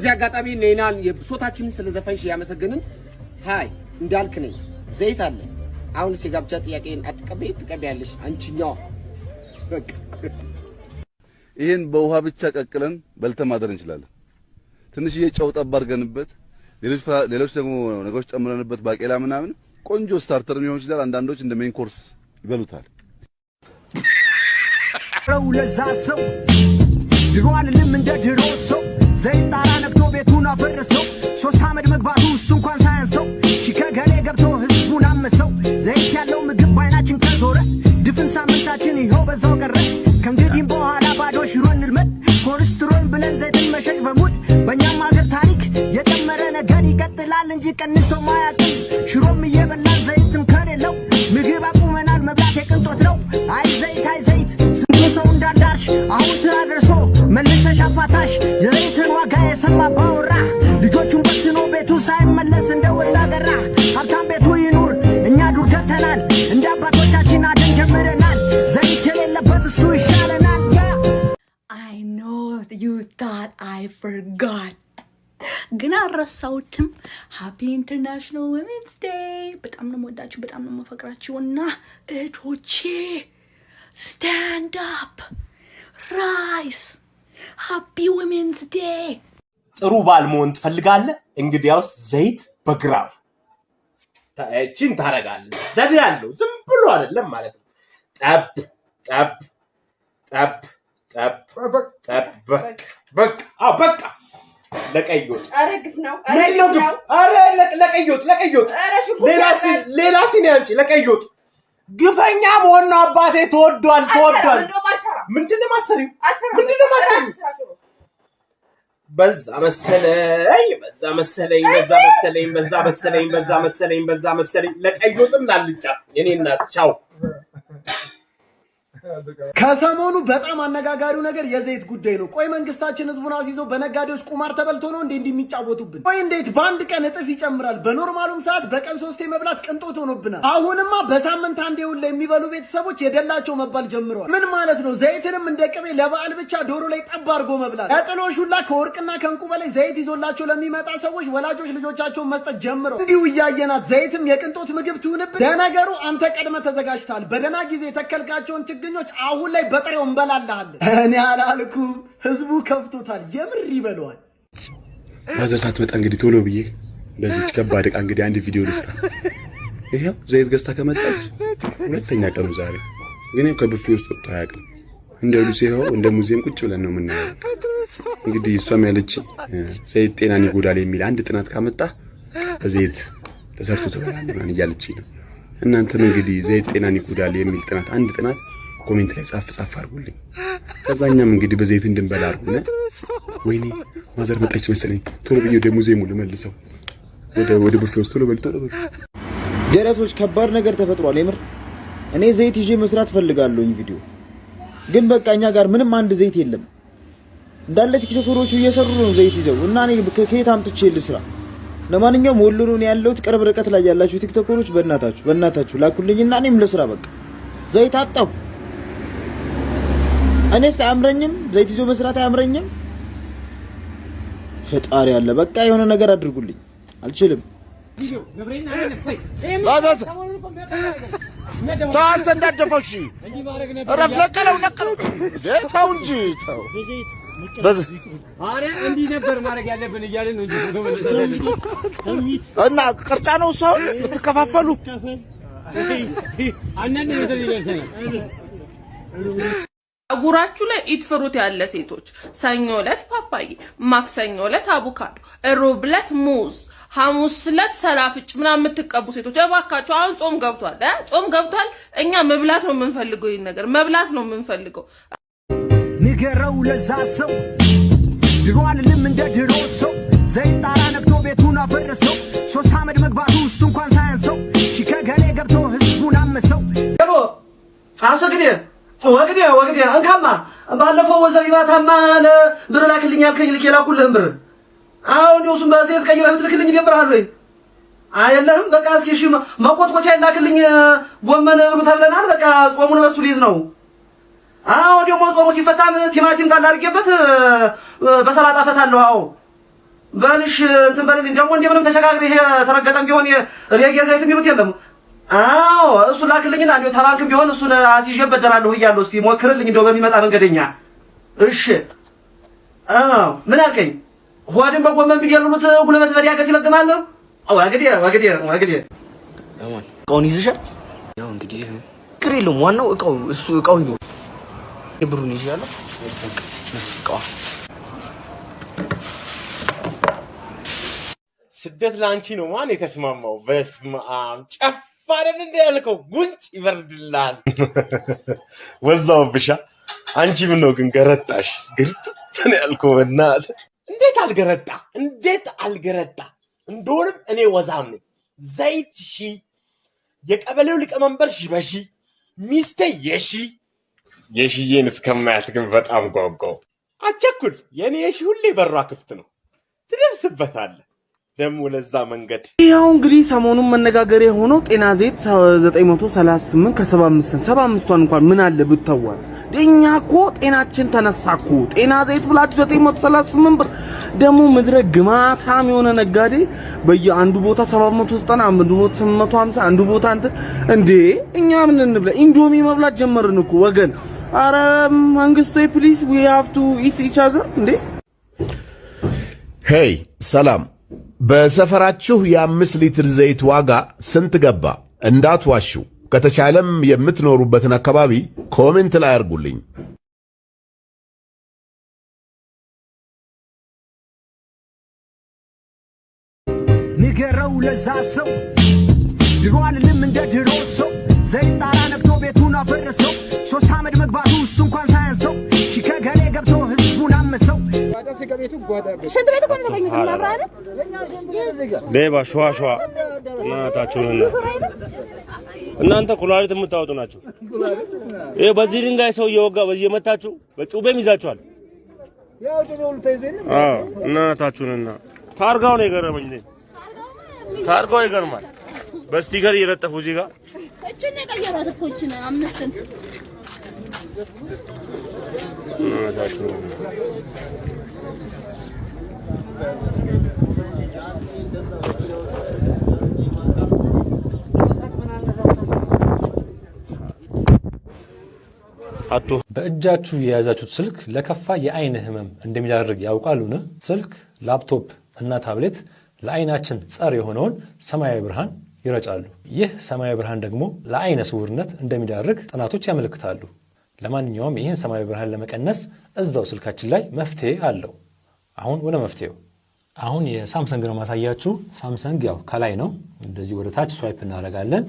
በዚህ አጋጣሚ ኔናን የብሶታችንን ስለዘፈንሽ ያመሰግንን። Hi እንዳልክ ነኝ። ዘይት አለ። አሁንስ የጋብቻ ጥያቄን አትቀበይ? ትቀበያለሽ አንቺኛዋ። በቃ ይህን በውሃ ብቻ ቀቅለን በልተን ማደር እንችላለን። ትንሽዬ ጨው ጠብ አድርገንበት ሌሎች ሌሎች ደግሞ ነገሮች ጨምረንበት ባቄላ ምናምን ቆንጆ starter ሊሆን ይችላል። አንዳንዶች እንደ main course ይበሉታል። ለዛ ሰው ድሮ አልልም እንደ ድሮ ሰው ዘይት ጣራ ነግቶ ቤቱን አፈረሰው። ሶስት አመድ መግባቱ እሱ እንኳን ሳያንሰው ሺ ከገሌ ገብቶ ህዝቡን አመሰው። ዘይት ያለው ምግብ ባይናችን ከዞረ ድፍን ሳምንታችን ይኸው በዛው ቀረ። ከእንግዲህም በኋላ ባዶ ሽሮ እንልመድ ኮሌስትሮል ብለን ዘይትን መሸጥ በሙድ በእኛም ሀገር ታሪክ የጨመረ ነገር ይቀጥላል እንጂ ቀንሶ ማያውቅም። ሽሮም እየበላን ዘይትም ከሌለው ምግብ አቁመናል፣ መብላት የቅንጦት ነው። አይ ዘይት አይ ዘይት ስንት ሰው እንዳዳርሽ አሁን forgot. ግን አልረሳሁትም። Happy International Women's Day። በጣም ነው የምወዳችሁ፣ በጣም ነው የማፈቅራችሁ እና እህቶቼ Stand up rise። Happy Women's Day። ጥሩ ባል መሆን ትፈልጋለህ? እንግዲያውስ ዘይት በግራም እቺን ታረጋለህ። ዘዴ ያለው ዝም ብሎ አይደለም ማለት ነው። ጠብ ጠብ ጠብ ጠብ ጠብ በቃ አዎ በቃ ለቀይ ወጥ ግፍ ነው። ግፍ? ነው። ለ- ለቀይ ወጥ ለቀይ ሌላ ሲ ያዛል። ሌላ ለቀይ ወጥ ግፈኛ መሆን ነው አባቴ። ተወዷል ተወዷል። ምንድን ነው ማሰሪው? ምንድን ነው ማሰሪው? በዛ መሰለኝ በዛ መሰለኝ በዛ መሰለኝ በዛ መሰለኝ በዛ መሰለኝ በዛ መሰለኝ ለቀይ ወጥም ላልጫ የኔ እናት ቻው። ከሰሞኑ በጣም አነጋጋሪው ነገር የዘይት ጉዳይ ነው። ቆይ መንግስታችን ህዝቡን አስይዞ በነጋዴዎች ቁማር ተበልቶ ነው እንዴ እንዲህ የሚጫወቱብን? ቆይ እንዴት በአንድ ቀን እጥፍ ይጨምራል? በኖርማሉም ሰዓት በቀን ሶስቴ መብላት ቅንጦት ሆኖብናል። አሁንማ በሳምንት አንዴ ሁላ የሚበሉ ቤተሰቦች የደላቸው መባል ጀምረዋል። ምን ማለት ነው? ዘይትንም እንደ ቅቤ ለበዓል ብቻ ዶሮ ላይ ጠብ አድርጎ መብላት። ለጥሎሽ ሁላ ከወርቅና ከእንቁ በላይ ዘይት ይዞላቸው ለሚመጣ ሰዎች ወላጆች ልጆቻቸውን መስጠት ጀምረው እንዲሁ እያየናት ዘይትም የቅንጦት ምግብ ትሁንብን። ለነገሩ አንተ ቀድመ ተዘጋጅተሃል። በደህና ጊዜ የተከልካቸውን ችግኞች አሁን ላይ በጥሬው እንበላልሃለን። እኔ አላልኩም፣ ህዝቡ ከብቶታል። የምር ይበለዋል። ማዘር ሳትመጣ እንግዲህ ቶሎ ብዬ በዚች ከባድ ዕቃ እንግዲህ አንድ ቪዲዮ ልስራ። ይኸው ዘይት ገዝታ ከመጣች ሁለተኛ ቀኑ ዛሬ። ግን ያው ከብፌ ውስጥ ወጥቶ አያውቅም። እንደ ሉሲ ይኸው እንደ ሙዚየም ቁጭ ብለን ነው የምናየው። እንግዲህ እሷም ያለች ዘይት ጤናን ይጎዳል የሚል አንድ ጥናት ካመጣ በዘይት ተሰርቶ ትበላለህ ምናምን እያለችኝ ነው። እናንተም እንግዲህ ዘይት ጤናን ይጎዳል የሚል ጥናት አንድ ጥናት comment ላይ ጻፍ ጻፍ አድርጉልኝ። ከዛኛም እንግዲህ በዘይት እንድንበላ አድርጉነ። ወይኔ mother መጣች መሰለኝ። ቶሎ ብዬ ወደ ሙዚየሙ ልመልሰው። ወደ ቡፌ ውስጥ ቶሎ በል ቶሎ በል። ጀለሶች ከባድ ነገር ተፈጥሯል። የምር እኔ ዘይት ይዤ መስራት ፈልጋለሁኝ ቪዲዮ ግን በቃ እኛ ጋር ምንም አንድ ዘይት የለም። እንዳለ ቲክቶከሮቹ እየሰሩ ነው ዘይት ይዘው እና እኔ ከየት አምጥቼ ልስራ? ለማንኛውም ወሎ ነው ያለሁት። ቅርብ ርቀት ላይ ያላችሁ ቲክቶከሮች በእናታችሁ በእናታችሁ ላኩልኝና እኔም ልስራ። በቃ ዘይት አጣሁ። እኔስ አያምረኝም፣ ዘይት ይዞ መስራት አያምረኝም። ፈጣሪ አለ። በቃ የሆነ ነገር አድርጉልኝ። አልችልም። አንተ እንዳደፈው እሺ፣ እረፍ። ነቀለው ነቀለው። ተው እንጂ ተው። በዚህ እንዲህ ነበር ማድረግ ያለብን እያለን ነው እንጂ ፎቶ መነሳት ያለብን። እና ቅርጫ ነው ሰው የምትከፋፈሉ ፀጉራችሁ ላይ eat fruit ያለ ሴቶች ሰኞ ዕለት ፓፓዬ፣ ማክሰኞ ዕለት አቮካዶ፣ ሮብ ዕለት ሙዝ፣ ሐሙስ ዕለት ሰላፍጭ ምናምን የምትቀቡ ሴቶች እባካችሁ፣ አሁን ጾም ገብቷል እ ጾም ገብቷል። እኛ መብላት ነው የምንፈልገው፣ ይህን ነገር መብላት ነው የምንፈልገው። ንገረው ለዛ ሰው ድሮ አልልም እንደ ድሮ ሰው ዘይት ጣራ ነግቶ ቤቱን አፈረሰው። ሶስት አመድ መግባቱ እሱ እንኳን ሳያንሰው ሺ ከገሌ ገብቶ ህዝቡን አመሰው። አሰግዴ ወግዴ ወግዴ እንካማ ባለፈው ወዘቢባታማ ለብር ላክልኝ ያልከኝ ልክ የላኩልህም ብር አሁን እሱን በዘይት ቀይረህ ብትልክልኝ ይደብርሃል ወይ? አየለህም በቃ እስኪ እሺ መቆጥቆቻ ይላክልኝ ጎመን ብሉ ተብለናል። በቃ ጾሙን በሱ ሊይዝ ነው። አዎ ደግሞ ጾሙ ሲፈታም ቲማቲም ካለ አድርጌበት በሰላጣ ፈታለሁ። አዎ በልሽ እንትን በልልኝ። ደግሞ እንደምንም ተሸጋግሬ ይሄ ተረገጠም ቢሆን ሬጌ ዘይት የሚሉት የለም። አዎ እሱ ላክልኝና እንዲሁ ተባንክም ቢሆን እሱን አስይዤ እበደራለሁ ብያለሁ። እስቲ ሞክርልኝ እንደው በሚመጣ መንገደኛ። እሺ አዎ ምን አልከኝ? ሆድን በጎመን ቢደልሉት ጉልበት በዲያገት ይለግማል። ወግዴ ወግዴ ወግዴ እቃውን ይዘሻል? ያው እንግዲህ ችግር የለውም። ዋናው እቃው እሱ እቃው ይኖር ብሩን ይዣለሁ። እቃዋ ስደት ለአንቺ ነው ማን የተስማማው? በስመ አብ ጨፍ አይደል እንደ ያልከው ጉንጭ ይበርድልሃል። ወዛውብሻ። አንቺ ምን ነው ግን ገረጣሽ? ግርጥት ነው ያልከው። በእናትህ እንዴት አልገረጣ? እንዴት አልገረጣ? እንደሆንም እኔ ወዛም ነኝ። ዘይት ሺ፣ የቀበሌው ሊቀመንበር ሺ በሺ፣ ሚስቴ የሺ የሺዬን እስከማያት ግን በጣም ጓጓው። አቸኩል፣ የኔ የሺ ሁሌ በሯ ክፍት ነው። ትደርስበታለህ ደግሞ ለዛ መንገድ ያው እንግዲህ ሰሞኑን መነጋገሪያ የሆነው ጤና ዘይት 938 ከ75 75ቷን እንኳን ምን አለ ብተዋት። እኛ እኮ ጤናችን ተነሳ እኮ ጤና ዘይት ብላችሁ 938 ብር። ደግሞ ምድረ ግማታም የሆነ ነጋዴ በየአንዱ ቦታ 790 አንዱ ቦታ 850 አንዱ ቦታ እንትን እንዴ እኛ ምን እንብላ? ኢንዶሚ መብላት ጀመርን እኮ ወገን። አረ መንግስት please we have to eat each other እንዴ Hey ሰላም፣ በሰፈራችሁ የአምስት ሊትር ዘይት ዋጋ ስንት ገባ? እንዳትዋሹ። ከተቻለም የምትኖሩበትን አካባቢ comment ላይ አድርጉልኝ። ንገረው ለዛ ሰው ድሮ አልልም እንደ ድሮ ሰው ዘይት ጣራ ነክቶ ቤቱን አፈረሰው ሶስት አመድ መግባቱ እሱ እንኳን ሳያንሰው ሽንት ቤት እኮ ነው የተገኙት መብራን ሌባ ሸዋ ሸዋ እናታችሁንና እናንተ ኩላሊት የምታወጡ ናቸው። ይሄ በዚህ ድንጋይ ሰው እየወጋ በዚህ እየመታችሁ በጩቤም ይዛችኋል። አዎ እናታችሁንና ታርጋው ነው የገረመኝ። እኔ ታርጋው ይገርማል። በስቲከር እየለጠፉ እዚህ ጋር እችን የቀየሯት እኮ እችን አምስትን እናታችሁን በእጃችሁ የያዛችሁት ስልክ ለከፋ የአይን ህመም እንደሚዳርግ ያውቃሉን? ስልክ፣ ላፕቶፕ እና ታብሌት ለአይናችን ጸር የሆነውን ሰማያዊ ብርሃን ይረጫሉ። ይህ ሰማያዊ ብርሃን ደግሞ ለአይነ ስውርነት እንደሚዳርግ ጥናቶች ያመለክታሉ። ለማንኛውም ይህን ሰማያዊ ብርሃን ለመቀነስ እዛው ስልካችን ላይ መፍትሄ አለው። አሁን ወደ መፍትሄው። አሁን የሳምሰንግ ነው ማሳያችሁ። ሳምሰንግ ያው ከላይ ነው፣ እንደዚህ ወደ ታች swipe እናደርጋለን።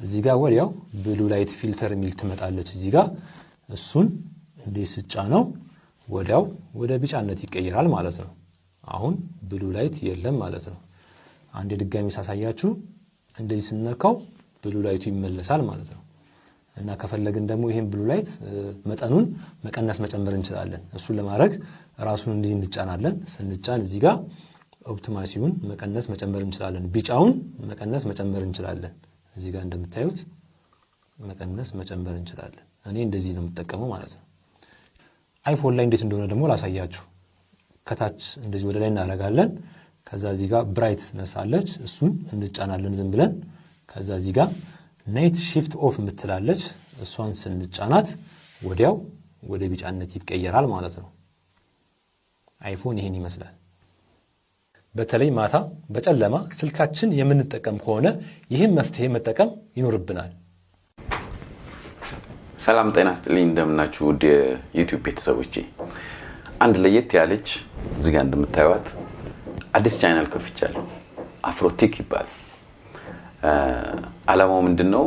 እዚህ ጋር ወዲያው blue light filter የሚል ትመጣለች እዚህ ጋር እሱን እንዲህ ስጫነው ወዲያው ወደ ቢጫነት ይቀየራል ማለት ነው። አሁን blue light የለም ማለት ነው። አንድ ድጋሚ ሳሳያችሁ እንደዚህ ስነካው blue light ኡ ይመለሳል ማለት ነው። እና ከፈለግን ደግሞ ይህን blue light መጠኑን መቀነስ መጨመር እንችላለን። እሱን ለማድረግ ራሱን እንዲህ እንጫናለን። ስንጫን እዚህ ጋር ኦፕቲማሲውን መቀነስ መጨመር እንችላለን። ቢጫውን መቀነስ መጨመር እንችላለን። እዚህ ጋር እንደምታዩት መቀነስ መጨመር እንችላለን። እኔ እንደዚህ ነው የምጠቀመው ማለት ነው። አይፎን ላይ እንዴት እንደሆነ ደግሞ ላሳያችሁ። ከታች እንደዚህ ወደ ላይ እናደርጋለን። ከዛ እዚህ ጋር brightness አለች፣ እሱን እንጫናለን ዝም ብለን። ከዛ እዚህ ጋር Night Shift off የምትል አለች፣ እሷን ስንጫናት ወዲያው ወደ ቢጫነት ይቀየራል ማለት ነው። አይፎን ይሄን ይመስላል። በተለይ ማታ በጨለማ ስልካችን የምንጠቀም ከሆነ ይህን መፍትሄ መጠቀም ይኖርብናል። ሰላም ጤና ስጥልኝ፣ እንደምናችሁ ውድ የዩቲዩብ ቤተሰቦቼ። አንድ ለየት ያለች እዚህ ጋር እንደምታዩት አዲስ ቻናል ከፍቻለሁ። አፍሮቴክ ይባላል። አላማው ምንድን ነው?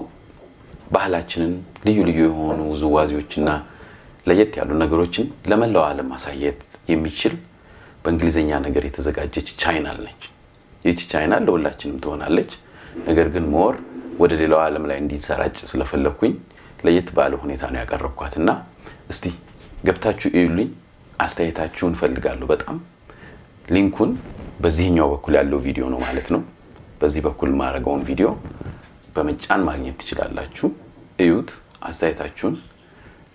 ባህላችንን፣ ልዩ ልዩ የሆኑ ውዝዋዜዎችና ለየት ያሉ ነገሮችን ለመላው ዓለም ማሳየት የሚችል በእንግሊዝኛ ነገር የተዘጋጀች ቻናል ነች። ይህች ቻናል ለሁላችንም ትሆናለች። ነገር ግን more ወደ ሌላው ዓለም ላይ እንዲሰራጭ ስለፈለግኩኝ ለየት ባለ ሁኔታ ነው ያቀረብኳት እና እስቲ ገብታችሁ እዩልኝ። አስተያየታችሁን ፈልጋለሁ በጣም link ኡን በዚህኛው በኩል ያለው ቪዲዮ ነው ማለት ነው። በዚህ በኩል ማድረገውን ቪዲዮ በመጫን ማግኘት ትችላላችሁ። እዩት፣ አስተያየታችሁን።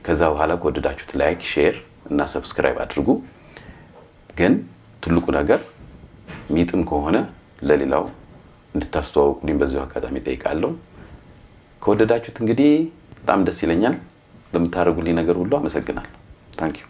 ከዛ በኋላ ከወደዳችሁት like፣ share እና subscribe አድርጉ። ግን ትልቁ ነገር የሚጥም ከሆነ ለሌላው እንድታስተዋውቁልኝ በዚሁ አጋጣሚ ጠይቃለሁ። ከወደዳችሁት እንግዲህ በጣም ደስ ይለኛል። ለምታደርጉልኝ ነገር ሁሉ አመሰግናለሁ። Thank you